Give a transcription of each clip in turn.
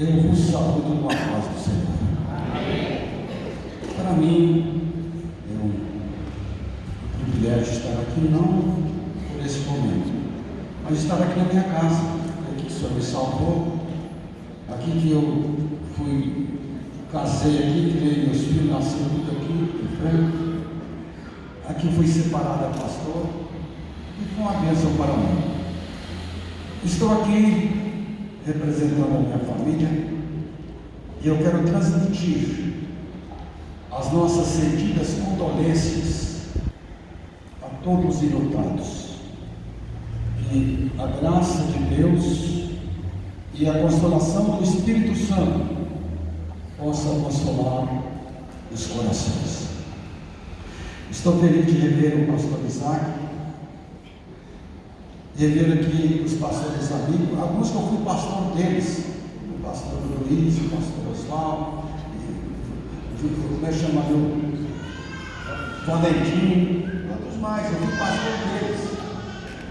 Eu vos saúdo com a paz do Senhor. Para mim, é um privilégio estar aqui, não por esse momento, mas estar aqui na minha casa, aqui que o Senhor me salvou, aqui que eu fui, casei aqui, criei meus filhos, nasceram tudo aqui, em frente. Aqui fui separada pastor, e foi uma bênção para mim. Estou aqui representando a minha família e eu quero transmitir as nossas sentidas condolências a todos os enlutados. Que a graça de Deus e a consolação do Espírito Santo possa consolar os corações. Estou feliz de rever o pastor Isaac rever aqui os pastores amigos, alguns que eu fui pastor deles, o pastor Luiz, o pastor Oswaldo, como é que chama meu Valentim, outros mais, eu fui pastor deles.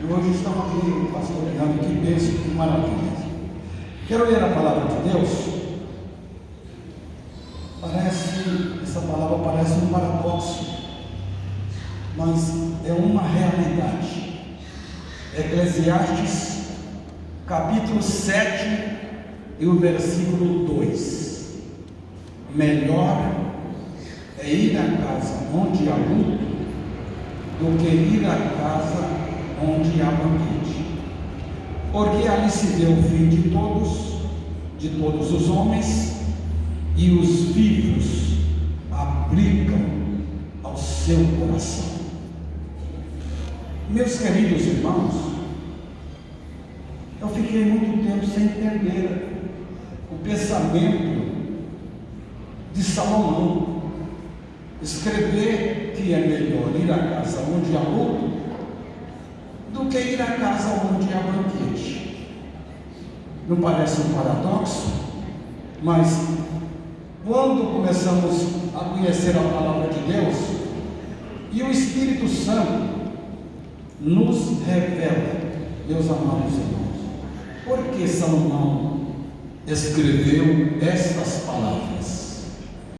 E hoje estão aqui pastoreando, que bênção, que maravilha. Quero ler a palavra de Deus. Parece, essa palavra parece um paradoxo, mas é uma realidade. Eclesiastes, capítulo 7 e o versículo 2. Melhor é ir à casa onde há luto do que ir à casa onde há banquete. Porque ali se vê o fim de todos, de todos os homens, e os vivos aplicam ao seu coração. Meus queridos irmãos, eu fiquei muito tempo sem entender o pensamento de Salomão. Escrever que é melhor ir à casa onde há luto do que ir à casa onde há banquete. Não parece um paradoxo? Mas quando começamos a conhecer a palavra de Deus e o Espírito Santo nos revela, meus amados irmãos, por que Salomão escreveu estas palavras.